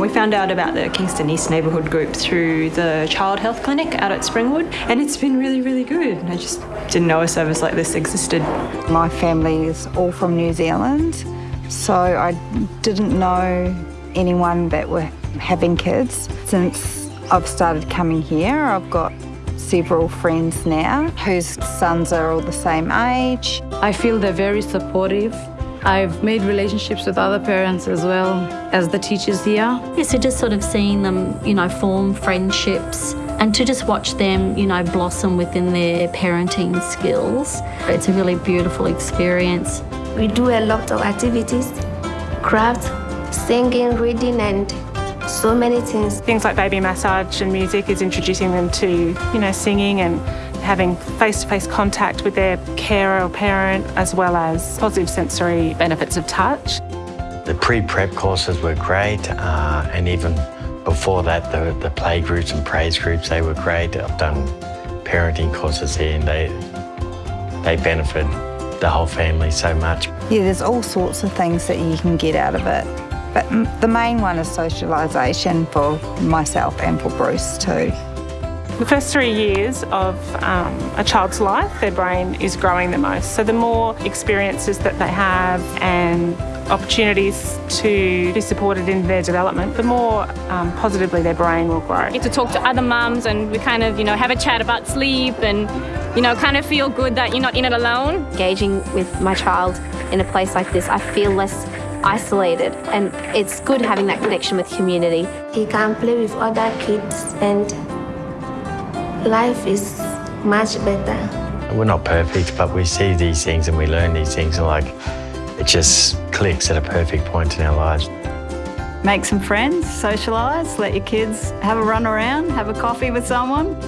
We found out about the Kingston East Neighbourhood Group through the Child Health Clinic out at Springwood, and it's been really, really good. I just didn't know a service like this existed. My family is all from New Zealand, so I didn't know anyone that were having kids. Since I've started coming here, I've got several friends now whose sons are all the same age. I feel they're very supportive. I've made relationships with other parents as well as the teachers here. Yes, so just sort of seeing them, you know, form friendships and to just watch them, you know, blossom within their parenting skills. It's a really beautiful experience. We do a lot of activities, crafts, singing, reading and so many things. Things like baby massage and music is introducing them to, you know, singing and having face-to-face -face contact with their carer or parent, as well as positive sensory benefits of touch. The pre-prep courses were great, uh, and even before that, the, the play groups and praise groups, they were great. I've done parenting courses here and they, they benefit the whole family so much. Yeah, there's all sorts of things that you can get out of it. But the main one is socialisation for myself and for Bruce too. The first three years of um, a child's life, their brain is growing the most. So the more experiences that they have and opportunities to be supported in their development, the more um, positively their brain will grow. Get to talk to other mums and we kind of, you know, have a chat about sleep and, you know, kind of feel good that you're not in it alone. Engaging with my child in a place like this, I feel less isolated and it's good having that connection with community. He can play with other kids and life is much better. We're not perfect, but we see these things and we learn these things and like, it just clicks at a perfect point in our lives. Make some friends, socialise, let your kids have a run around, have a coffee with someone.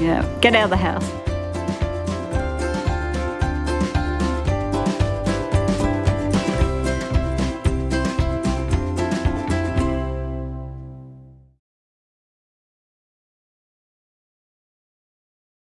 Yeah, get out of the house.